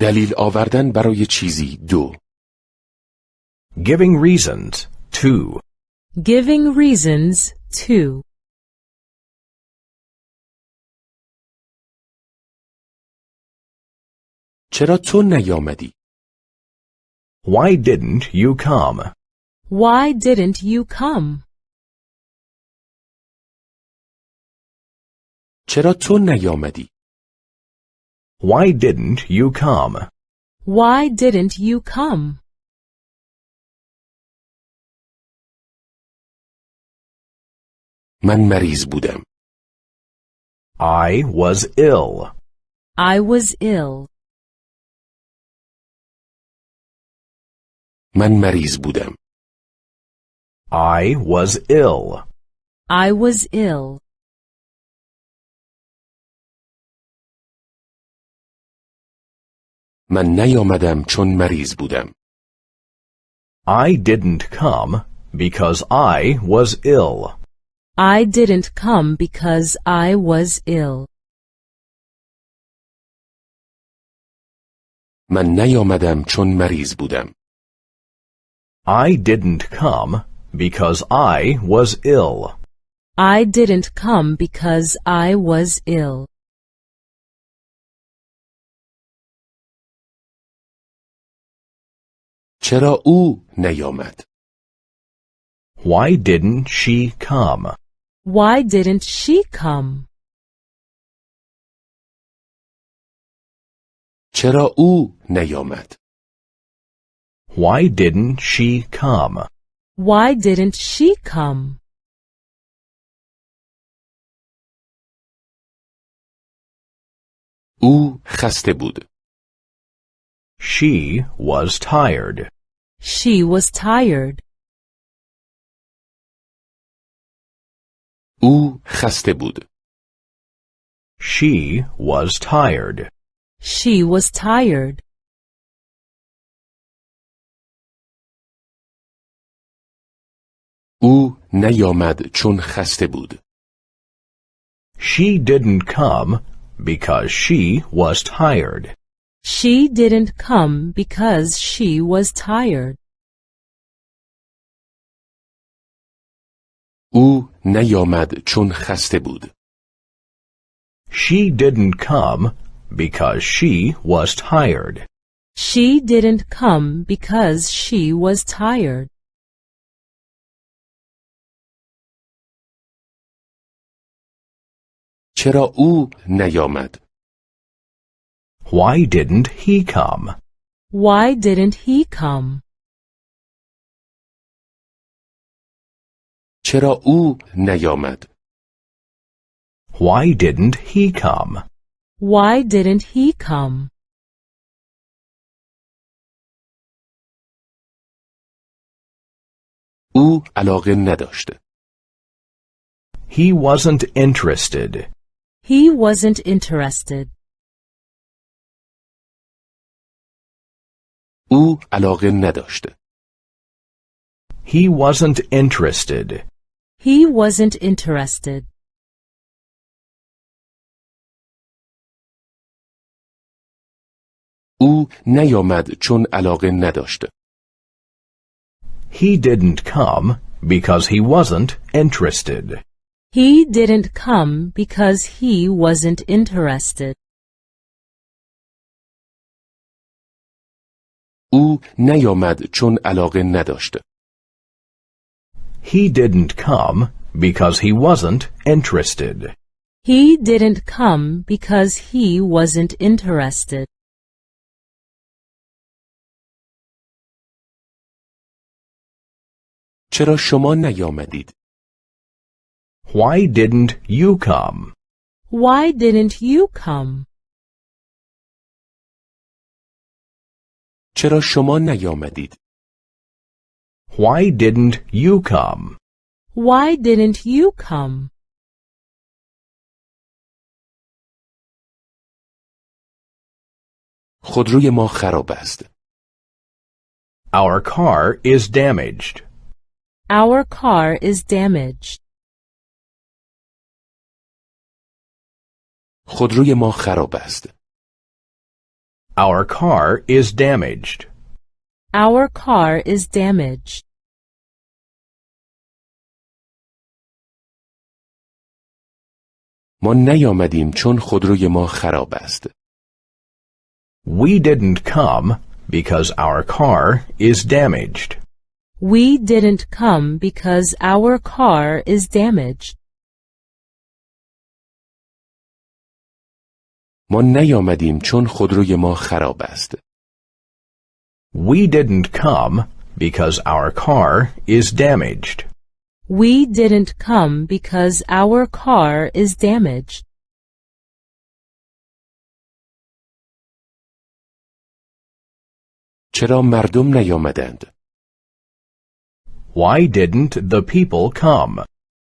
دلیل آوردن برای چیزی دو Giving reasons. 2. Giving reasons 2. چرا تو نیامدی؟ Why didn't you come? Why didn't you come? چرا تو نیامدی؟ Why didn't you come? Why didn't you come? من مریض بودم. I was ill. I was ill. من مریض بودم. I was ill. I was ill. من نیامدم چون مریض بودم. I didn't come because I was ill. I didn't come because I was ill. من نیامدم چون مریض بودم. I didn't come because I was ill. I didn't come because I was ill. چرا او نیامد؟ Why didn't she come? Why didn't she come? چرا او نیامد؟ Why didn't she come? Why didn't she come? او خسته بود. She was tired. She was tired. او خسته بود. She was tired. She was tired. او نیامد چون خسته بود. She didn't come because she was tired. She didn't come because she was tired. او نیامد چون خسته بود. She didn't come because she was tired. She didn't come because she was tired. چرا او نیامد؟ Why didn't he come? Why didn't he come? چرا او نیامد؟ Why didn't he come? Why didn't he come? او علاقه نداشت. He wasn't interested. He wasn't interested. او علاقه نداشت. He wasn't interested. He wasn't interested. او نیامد چون علاقه نداشت. He didn't come because he wasn't interested. He didn't come because he wasn't interested. او نیامد چون علاقه نداشت. He didn't come because he wasn't interested. He didn't come because he wasn't interested. چرا شما نیامدید؟ Why didn't you come? Why didn't you come? چرا شما نیامدید؟ Why didn't you come? Why didn't you come? خودروی ما خراب است. Our car is damaged. Our car is damaged. خودروی ما خراب است. Our car is damaged. Our car is damaged. ما نیامدیم چون خودروی ما خراب است. We didn't come because our car is damaged. We didn't come because our car is damaged. ما نیامدیم چون خودروی ما خراب است. We didn't come because our car is damaged. We didn't come because our car is damaged. چرا مردم نیامدند؟ Why didn't the people come?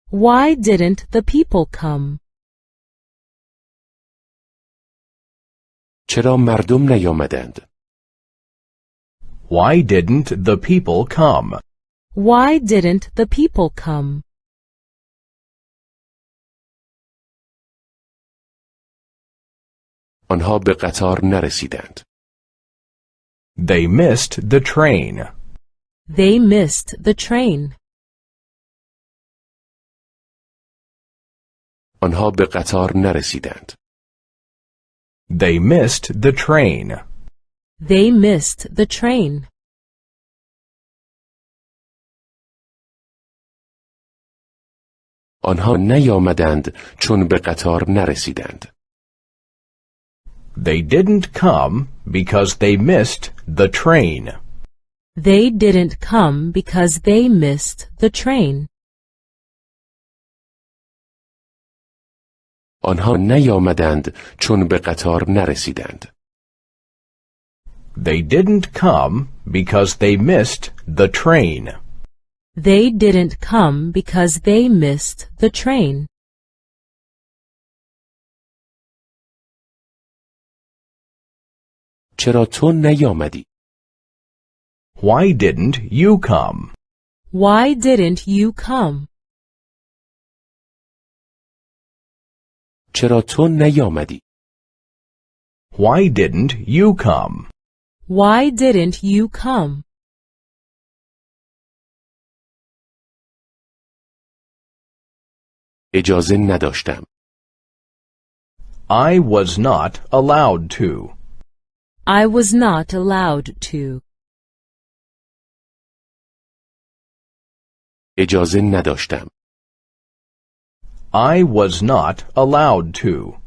Why didn't the people come? چرا مردم نیامدند؟ Why didn't the people come? Why didn't the people come? آنها به قطار نرسیدند. They missed the train. They missed the train. آنها به قطار نرسیدند. They missed the train. They missed the train. آنها نیامدند چون به قطار نرسیدند. They didn't come because they missed the train. They didn't come because they missed the train. آنها نیامدند چون به قطار نرسیدند. They didn't come because they missed the train. They didn't come because they missed the train. چرا تو نیامدی؟ Why didn't you come? Why didn't you come? چرا تو نیامدی؟ Why didn't you come? Why didn't you come? اجازه نداشتم. I was not allowed to. I was not allowed to. اجازه نداشتم. I was not allowed to.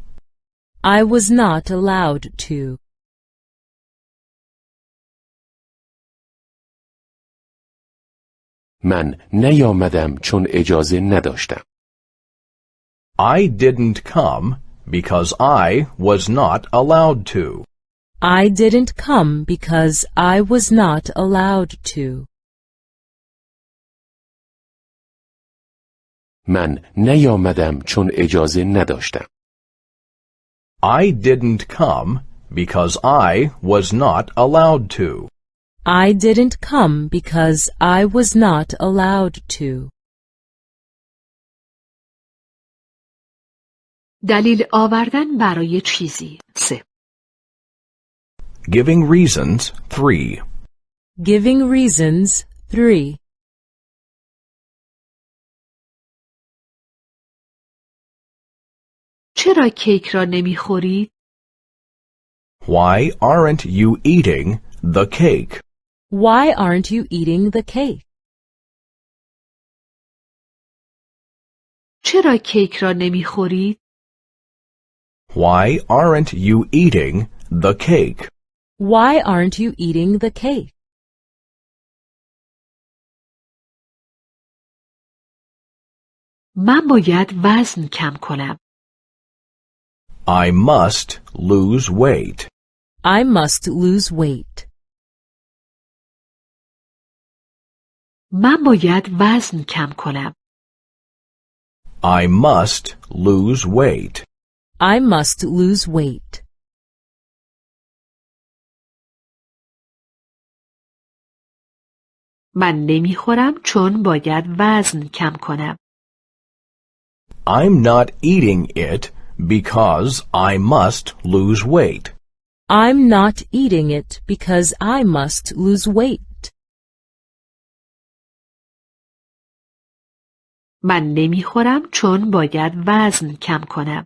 I was not allowed to. من نیامدم چون اجازه نداشتم. I didn't come because I was not allowed to. I didn't come because I was not allowed to. من نیامدم چون اجازه نداشتم. I didn't come because I was not allowed to. I didn't come because I was not allowed to. دلیل آوردن برای چیزی سه Giving reasons 3. Giving reasons 3. چرا کیک را نمی‌خورید؟ Why aren't you eating the cake? Why aren't you eating the cake? چرا کیک را نمی‌خورید؟ Why aren't you eating the cake? Why aren't you eating the cake? من باید وزن کم کنم. I must lose weight. I must lose weight. من باید وزن کم کنم. I must lose weight. I must lose weight. من نمیخورم چون باید وزن کم کنم. I'm not eating it because I must lose weight. I'm not eating it because I must lose weight. من نمیخورم چون باید وزن کم کنم.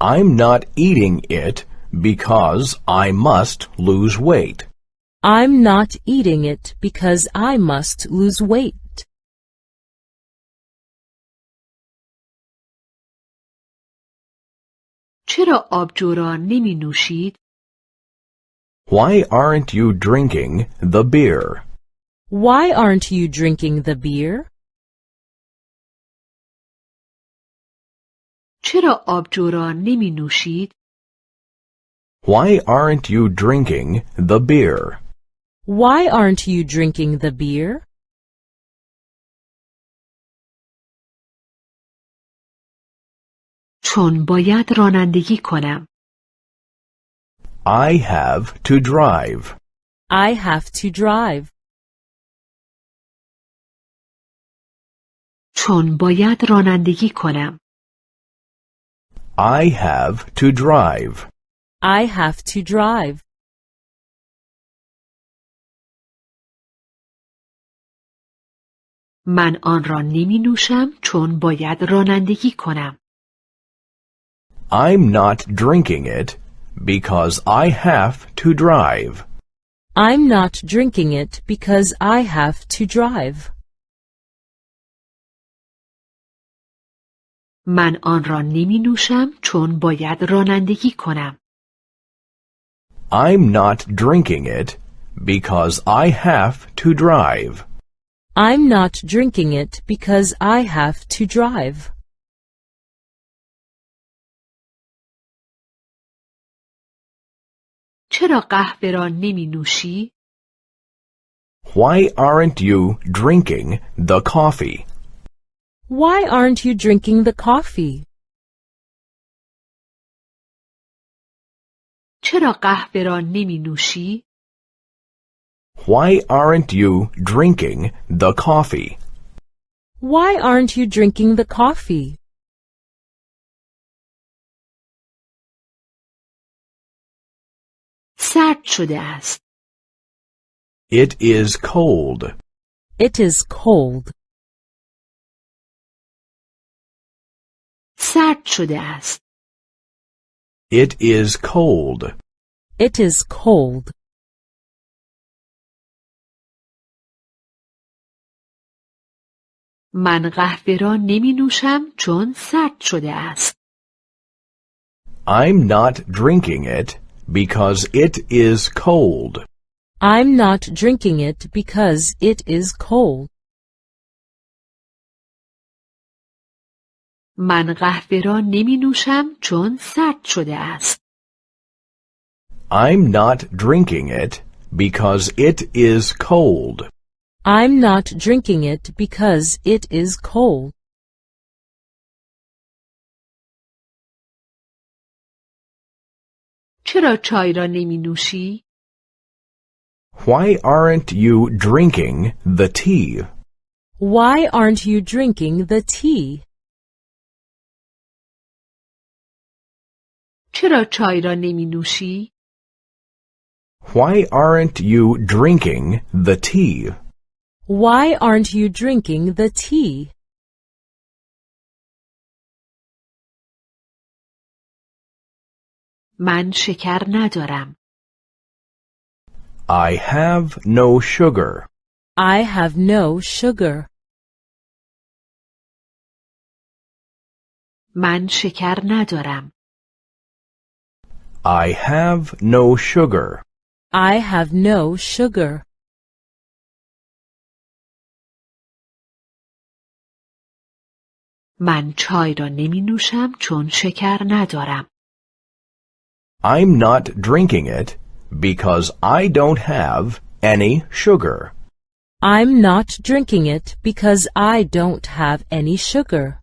I'm not eating it because I must lose weight. I'm not eating it because I must lose weight. چرا آبجو نمی نوشید؟ Why aren't you drinking the beer? Why aren't you drinking the beer? چرا آبجو نمی نوشید؟ Why aren't you drinking the beer? Why aren't you drinking the beer? چون باید رانندگی کنم. I have to drive. I have to drive. چون باید رانندگی کنم. I have to drive. I have to drive. من آن را نمی نوشم چون باید رانندگی کنم. I'm not drinking it because I have to drive. I'm not drinking it because I have to drive. من آن را نمی نوشم چون باید رانندگی کنم. I'm not drinking it because I have to drive. I'm not drinking it because I have to drive. چرا قهوه را نمی نوشی؟ Why aren't you drinking the coffee? Why aren't you drinking the coffee? چرا قهوه را نمی نوشی؟ Why aren't you drinking the coffee? Why aren't you drinking the coffee? سرد شده است. It is cold. It is cold. سرد شده است. It is cold. It is cold. من قهوه را نمی نوشم چون سرد شده است. I'm not drinking it because it is cold. I'm not drinking it because it is cold. من قهوه را نمی نوشم چون سرد شده است. I'm not drinking it because it is cold. I'm not drinking it because it is cold. چرا چای را نمی نوشی؟ Why aren't you drinking the tea? Why aren't you drinking the tea? چرا چای را نمی نوشی؟ Why aren't you drinking the tea? Why aren't you drinking the tea? من شکر ندارم. I have no sugar. I have no sugar. من شکر ندارم. I have no sugar. I have no sugar. من چای را نمی نوشم چون شکر ندارم. I'm not drinking it because I don't have any sugar. I'm not drinking it because I don't have any sugar.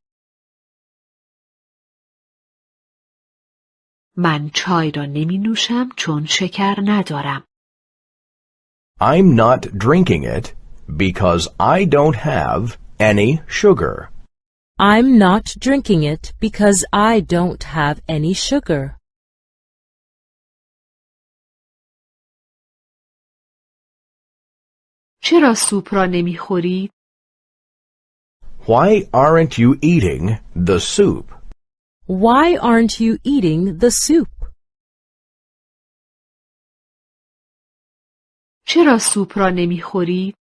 من چای را نمی نوشم چون شکر ندارم. I'm not drinking it because I don't have any sugar. I'm not drinking it because I don't have any sugar. چرا سوپ را نمیخورید؟ Why aren't you eating the soup? Why aren't you eating the soup? چرا سوپ را نمیخورید؟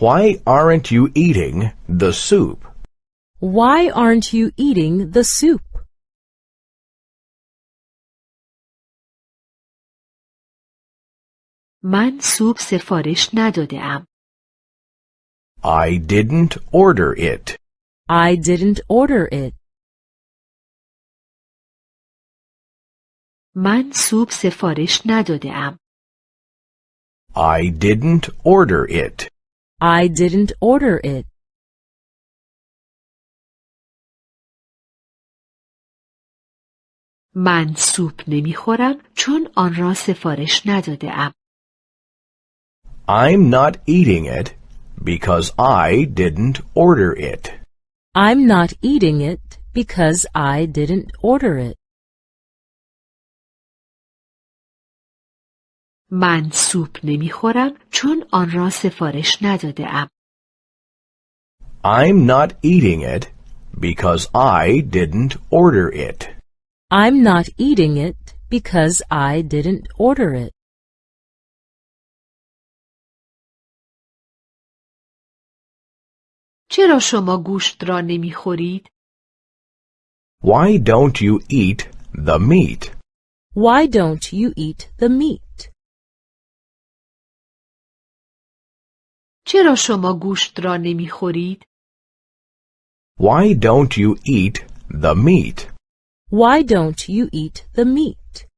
Why aren't you eating the soup? Why aren't you eating the soup? من سوپ سفارش نداده ام. I didn't order it. I didn't order it. من سوپ سفارش نداده ام. I didn't order it. I didn't order it. من سوپ نمی‌خورم چون آن را سفارش نداده ام. I'm not eating it because I didn't order it. I'm not eating it because I didn't order it. من سوپ نمیخورم چون آن را سفارش نداده ام. I'm not eating it because I didn't order it. I'm not eating it because I didn't order it. چرا شما گوشت را نمی‌خورید؟ Why don't you eat the meat? Why don't you eat the meat? چرا شما گوشت را نمی‌خورید؟ Why don't you eat the meat? Why don't you eat the meat?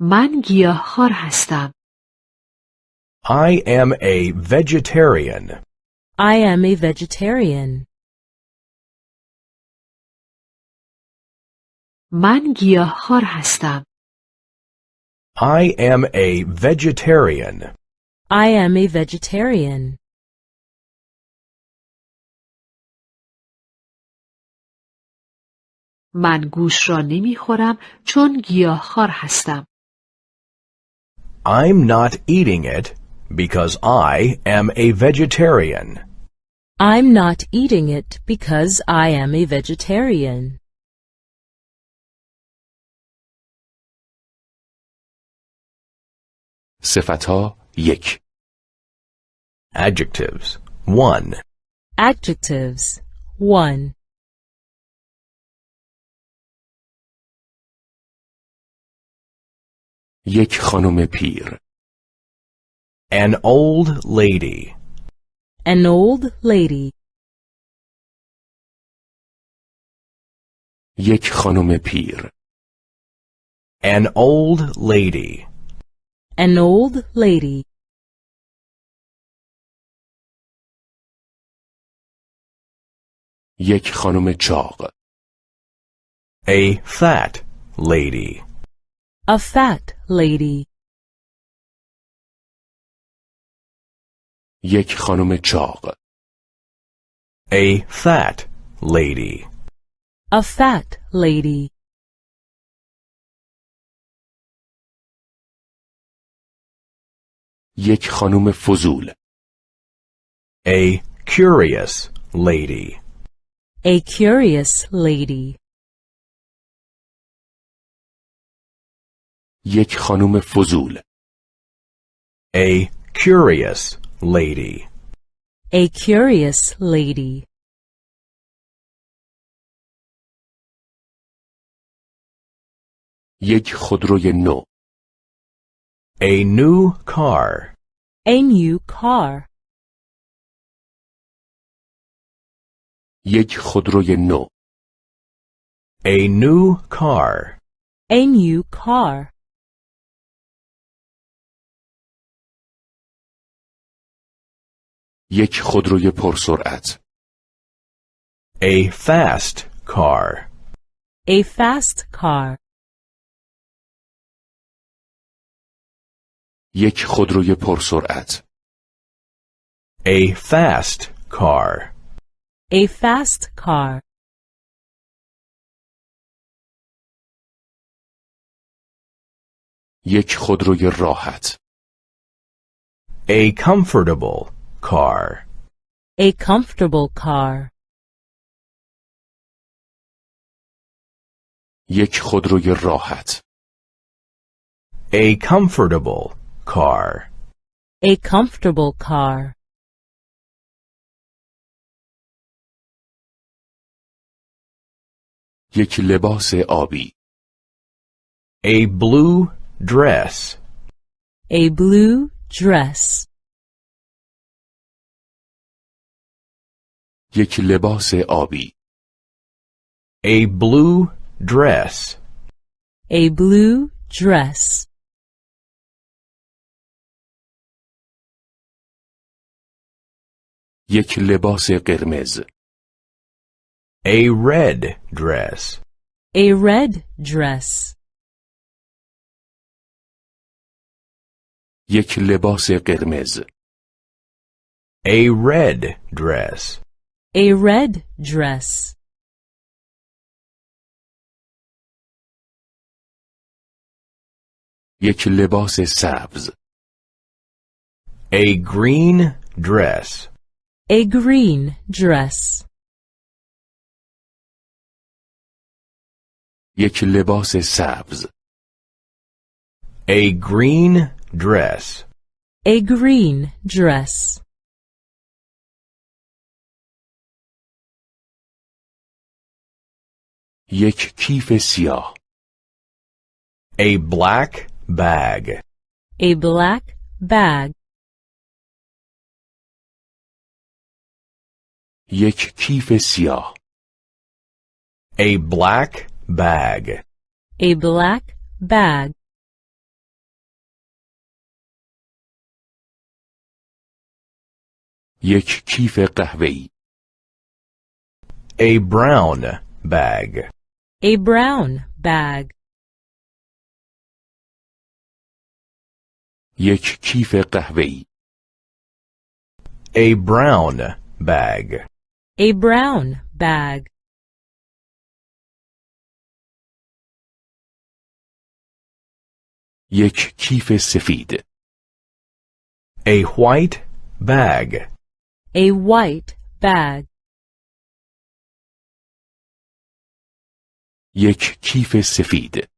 من گیاهخوار هستم. I am a vegetarian. I am a vegetarian. من گیاهخوار هستم. I am a vegetarian. I am a vegetarian. من گوش را نمیخورم چون گیاهخوار هستم. I'm not eating it because I am a vegetarian. I'm not eating it because I am a vegetarian. صفتها یک Adjectives 1. Adjectives 1. یک خانم پیر An old lady. An old lady. یک خانم پیر An old lady. An old lady. یک خانم چاق A fat lady. A fat lady. یک خانم چاق A fat lady. A fat lady. یک خانم فضول A curious lady. A curious lady. یک خانم فضول A curious lady. A curious lady. یک خودروی نو A new car. A new car. یک خودروی نو A new car. A new car. یک خودروی پرسرعت A fast car. A fast car. یک خودروی پرسرعت A fast car. A fast car. یک خودروی راحت A comfortable car. A comfortable car. یک خودروی راحت A comfortable car. A comfortable car. یک لباس آبی A blue dress. A blue dress. یک لباس آبی A blue dress. A blue dress. یک لباس قرمز A red dress. A red dress. یک لباس قرمز A red dress. A red dress. یک لباس سبز A green dress. A green dress. یک لباس سبز A green dress. A green dress. یک کیف سیاه A black bag. A black bag. یک کیف سیاه A black bag. A black bag. یک کیف قهوه‌ای A brown bag. A brown bag. یک کیف قهوه‌ای A brown bag. A brown bag. یک کیف سفید A white bag. A white bag. یک کیف سفید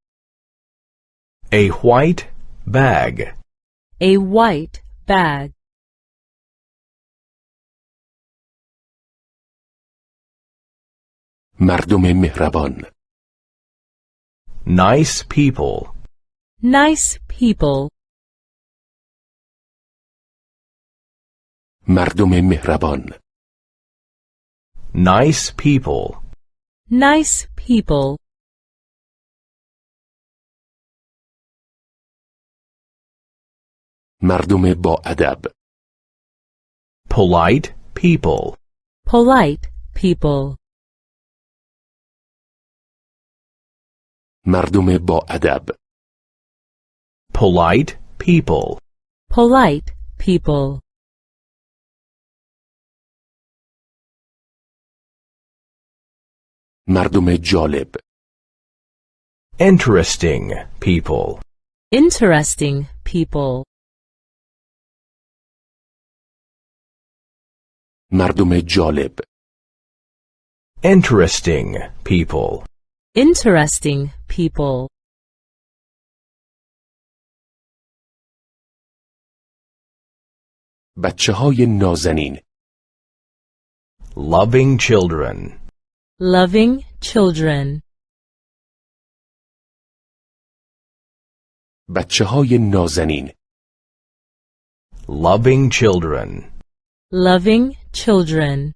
A white bag. A white bag. مردم مهربان Nice people. Nice people. مردم مهربان Nice people. Nice people. مردم با ادب Polite people. Polite people. مردم با ادب Polite people. Polite people. مردم جالب Interesting people. Interesting people. مردم جالب Interesting people. Interesting people. بچه های نازنین Loving children. Loving children. بچه های نازنین Loving children. Loving children.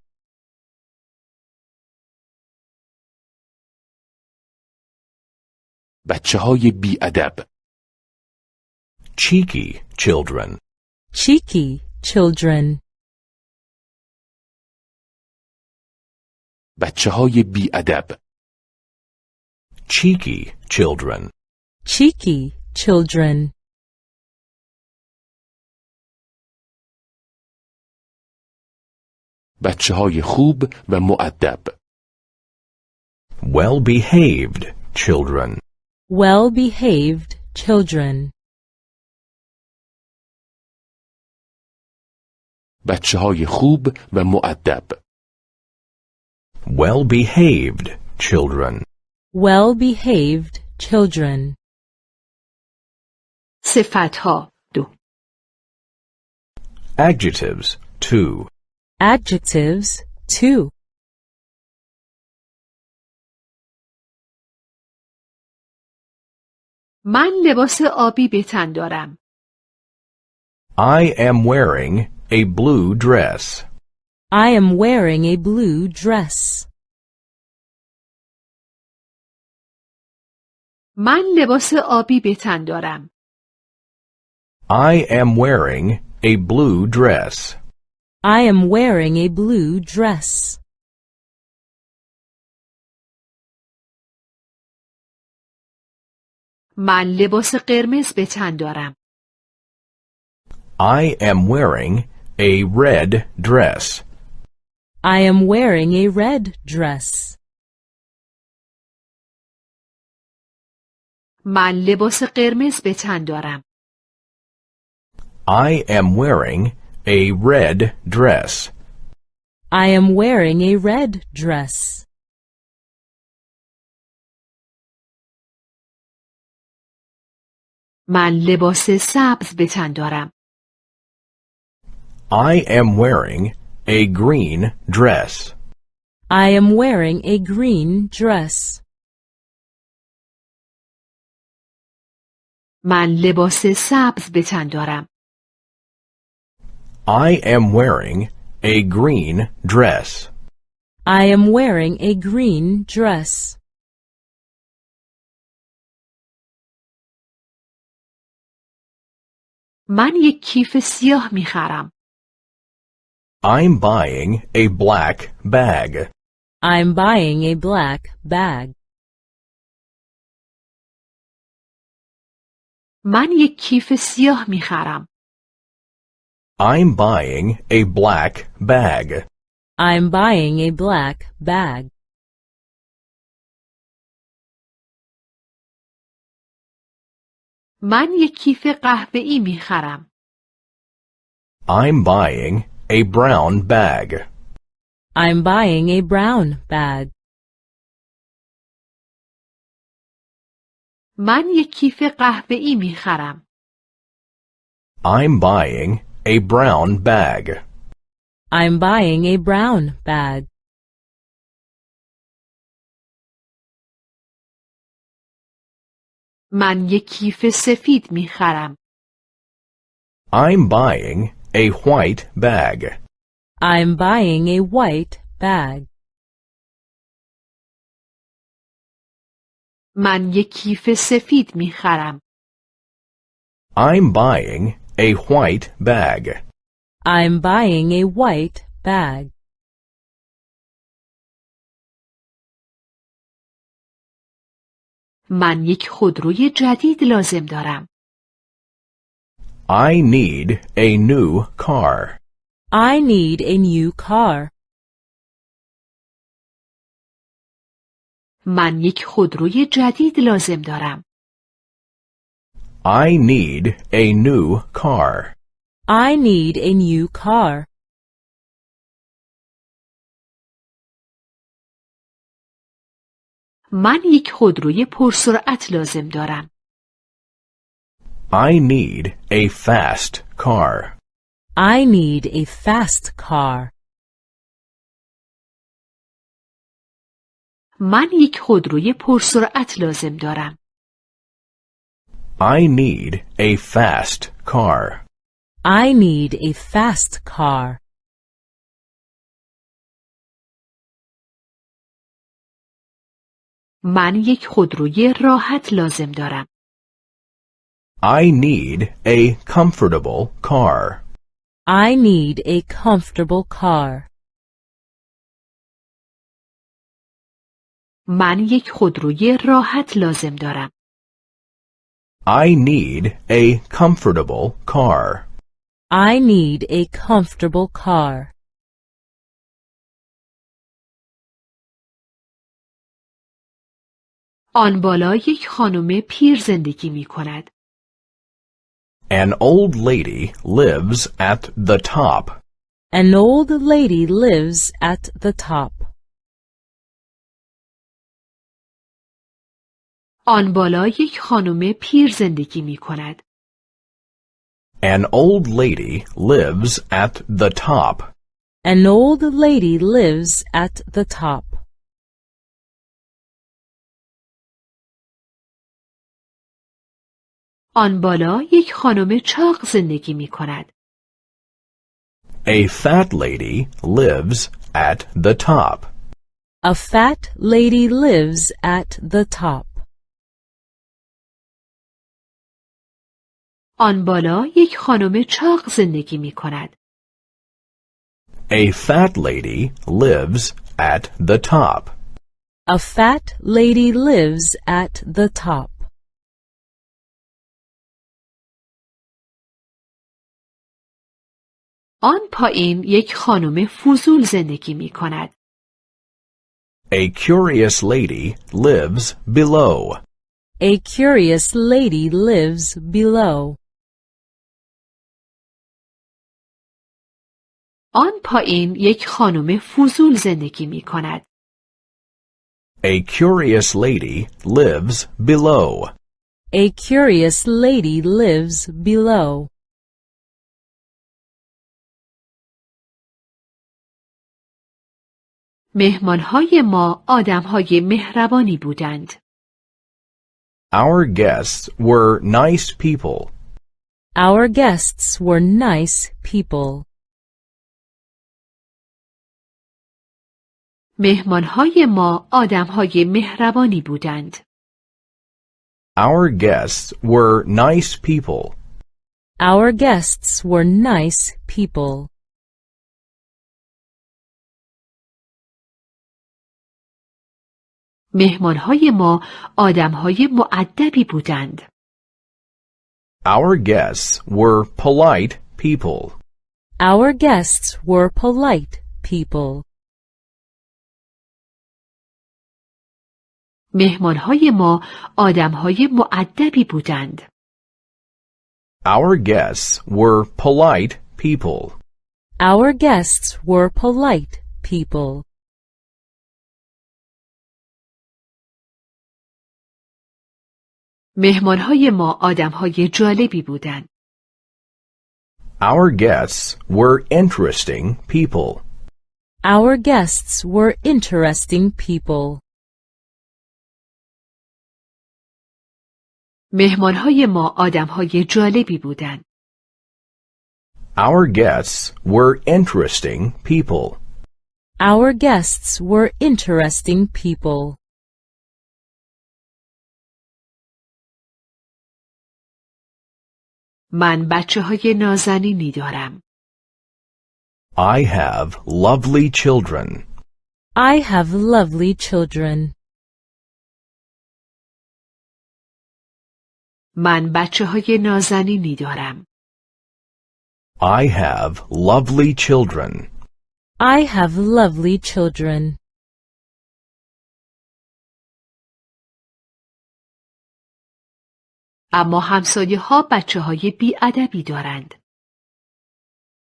بچه های بی ادب Cheeky children. Cheeky children. بچه های بی ادب Cheeky children. Cheeky children. بچه های خوب و معدب well behaved children. Well behaved children. بچه های خوب و معدب well behaved children. Well behaved children. صفت ها دو. Adjectives two. Adjectives 2. من لباس آبی به تن دارم. I am wearing a blue dress. I am wearing a blue dress. من لباس آبی به تن دارم. I am wearing a blue dress. I am wearing a blue dress. من لباس قرمز به تن دارم. I am wearing a red dress. I am wearing a red dress. من لباس قرمز به تن دارم. I am wearing a red dress. I am wearing a red dress. من لباس سبز به تن دارم. I am wearing a green dress. I am wearing a green dress. من لباس سبز به تن دارم. I am wearing a green dress. I am wearing a green dress. من یک کیف سیاه می خرم. I'm buying a black bag. I'm buying a black bag. من یک کیف سیاه می خرم. I'm buying a black bag. I'm buying a black bag. من یک کیف قهوه‌ای می خرم. I'm buying a brown bag. I'm buying a brown bag. من یک کیف قهوه‌ای می خرم. I'm buying a brown bag. I'm buying a brown bag. من یک کیف سفید می خرم. I'm buying a white bag. I'm buying a white bag. من یک کیف سفید می خرم. I'm buying a white bag. I'm buying a white bag. من یک خودروی جدید لازم دارم. I need a new car. I need a new car. من یک خودروی جدید لازم دارم. I need a new car. I need a new car. من یک خودروی پرسرعت لازم دارم. I need a fast car. I need a fast car. من یک خودروی پرسرعت لازم دارم. I need a fast car. I need a fast car. من یک خودروی راحت لازم دارم. I need a comfortable car. I need a comfortable car. من یک خودروی راحت لازم دارم. I need a comfortable car. I need a comfortable car. آن بالا یک خانم پیر زندگی می کند. An old lady lives at the top. An old lady lives at the top. آن بالا یک خانم پیر زندگی می کند. An old lady lives at the top. An old lady lives at the top. آن بالا یک خانم چاق زندگی می کند. A fat lady lives at the top. A fat lady lives at the top. آن بالا یک خانم چاق زندگی می کند. A fat lady lives at the top. A fat lady lives at the top. آن پایین یک خانم فضول زندگی می کند. A curious lady lives below. A curious lady lives below. آن پایین یک خانم فضول زندگی می کند. A curious lady lives below. A curious lady lives below. مهمانهای ما آدمهای مهربانی بودند. Our guests were nice people. Our guests were nice people. مهمانهای ما آدمهای مهربانی بودند. Our guests were nice people. Our guests were nice people. مهمانهای ما آدمهای معدبی بودند. Our guests were polite people. Our guests were polite people. مهمانهای ما آدمهای معدبی بودند. Our guests were polite people. Our guests were polite people. مهمانهای ما آدمهای جالبی بودند. Our guests were interesting people. Our guests were interesting people. مهمانهای ما آدمهای جالبی بودند. Our guests were interesting people. Our guests were interesting people. من بچه های نازنینی دارم. I have lovely children. I have lovely children. من بچه های نازنینی دارم. I have lovely children. I have lovely children. اما همسایه ها بچه های بیادبی دارند.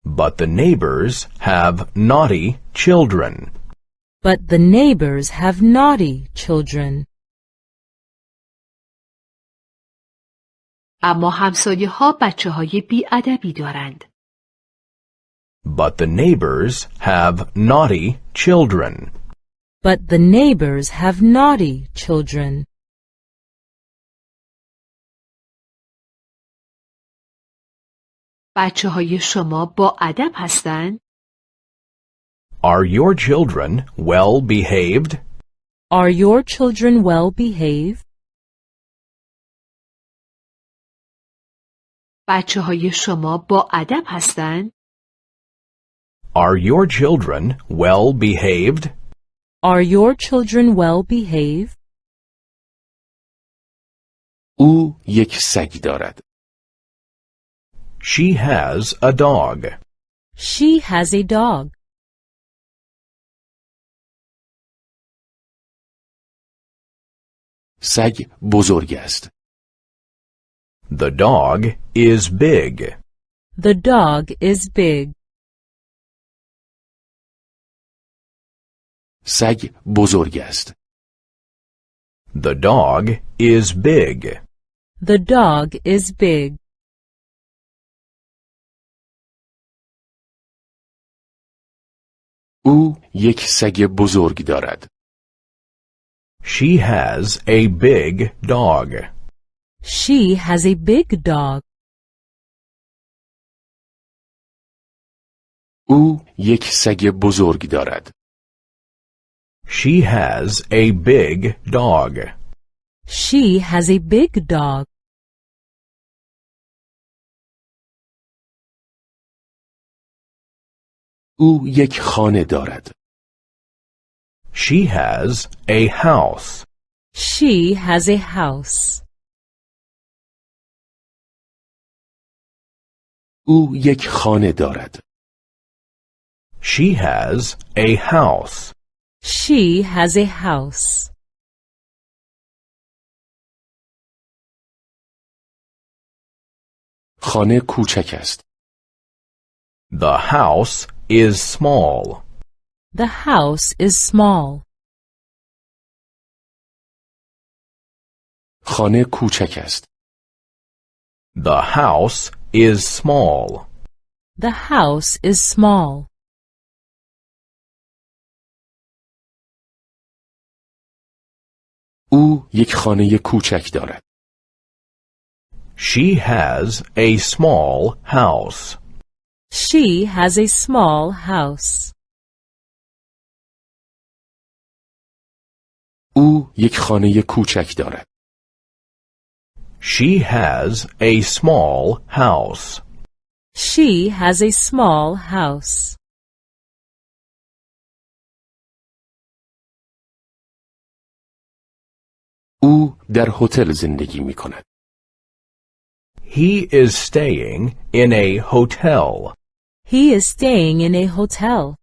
But the neighbors have naughty children. But the neighbors have naughty children. اما همسایه ها بچه های بیادبی دارند. But the neighbors have naughty children. But the neighbors have naughty children. بچه های شما با ادب هستند؟ Are your children well behaved? Are your children well behaved? بچه های شما با ادب هستند؟ Are your children well behaved? Are your children well behaved? او یک سگ دارد. She has a dog. She has a dog. سگ بزرگ است. The dog is big. The dog is big. سگ بزرگ است. The dog is big. The dog is big. او یک سگ بزرگ دارد. She has a big dog. She has a big dog. او یک سگ بزرگ دارد. She has a big dog. She has a big dog. او یک خانه دارد. She has a house. She has a house. او یک خانه دارد. She has a house. She has a house. خانه کوچک است. The house is small. The house is small. خانه کوچک است. The house is small. The house is small. او یک خانه کوچک دارد. She has a small house. She has a small house. او یک خانه کوچک دارد. She has a small house. She has a small house. او در هتل زندگی می کند. He is staying in a hotel. He is staying in a hotel.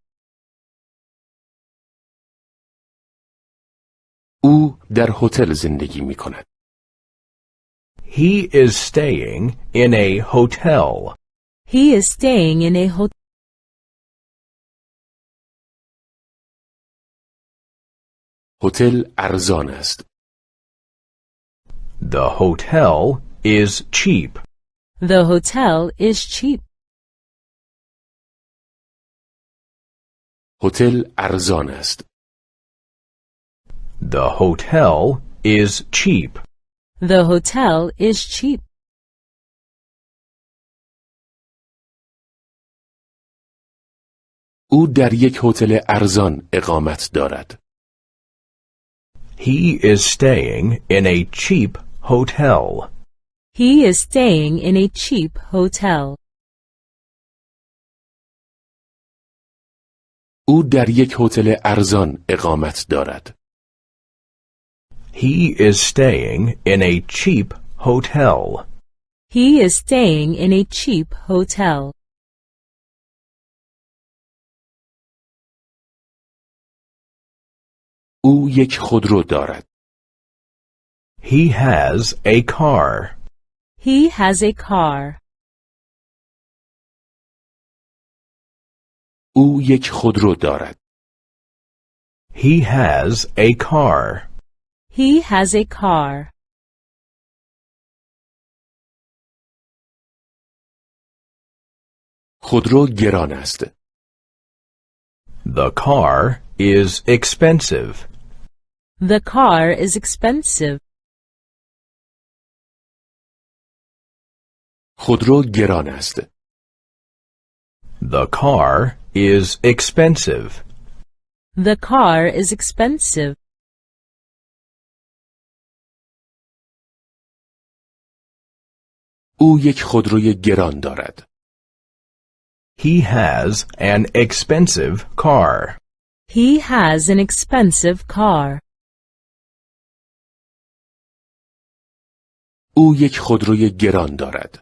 او در هتل زندگی می کند. He is staying in a hotel. He is staying in a hotel. هتل ارزان است. The hotel is cheap. The hotel is cheap. هتل ارزان است. The hotel is cheap. The hotel is cheap. او در یک هتل ارزان اقامت دارد. He is staying in a cheap hotel. He is staying in a cheap hotel. او در یک هتل ارزان اقامت دارد. He is staying in a cheap hotel. He is staying in a cheap hotel. او یک خودرو دارد. He has a car. He has a car. او یک خودرو دارد. He has a car. He has a car. خودرو گران است. The car is expensive. The car is expensive. خودرو گران است. The car is expensive. The car is expensive. او یک خودروی گران دارد. He has an expensive car. He has an expensive car. او یک خودروی گران دارد.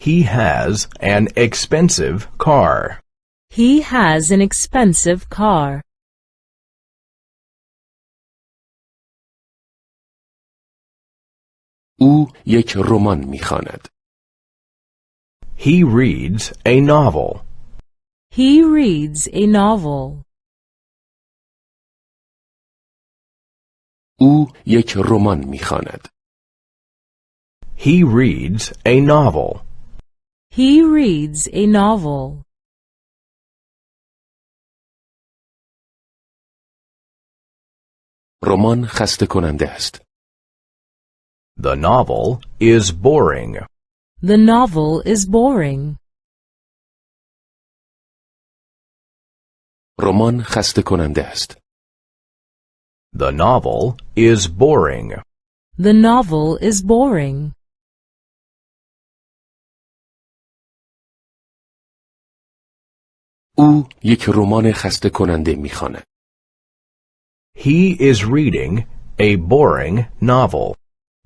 He has an expensive car. He has an expensive car. او یک رمان می‌خواند. He reads a novel. He reads a novel. او یک رمان می‌خواند. He reads a novel. He reads a novel. رمان خسته کننده است. The novel is boring. The novel is boring. رمان خسته کننده است. The novel is boring. The novel is boring. او یک رمان خسته کننده میخواند. He is reading a boring novel.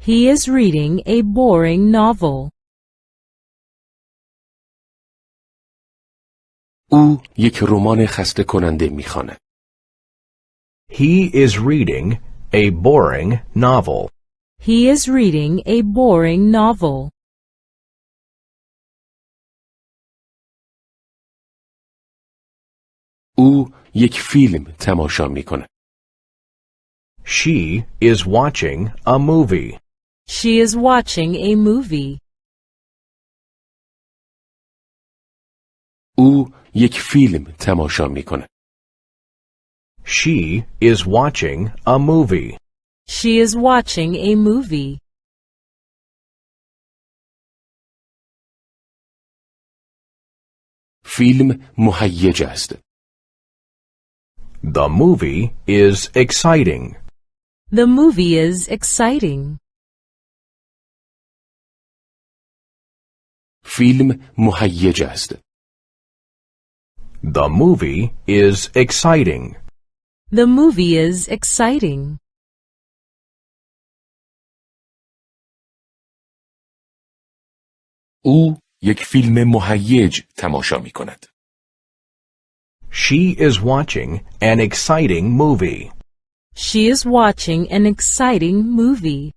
He is reading a boring novel. او یک رمان خسته کننده میخواند. He is reading a boring novel. He is reading a boring novel. او یک فیلم تماشا میکند. She is watching a movie. She is watching a movie. او یک فیلم تماشا میکند. She is watching a movie. She is watching a movie. فیلم مهیج است. The movie is exciting. The movie is exciting. فیلم مهیج است. The movie is exciting. The movie is exciting. او یک فیلم مهیج تماشا می کند. She is watching an exciting movie. She is watching an exciting movie.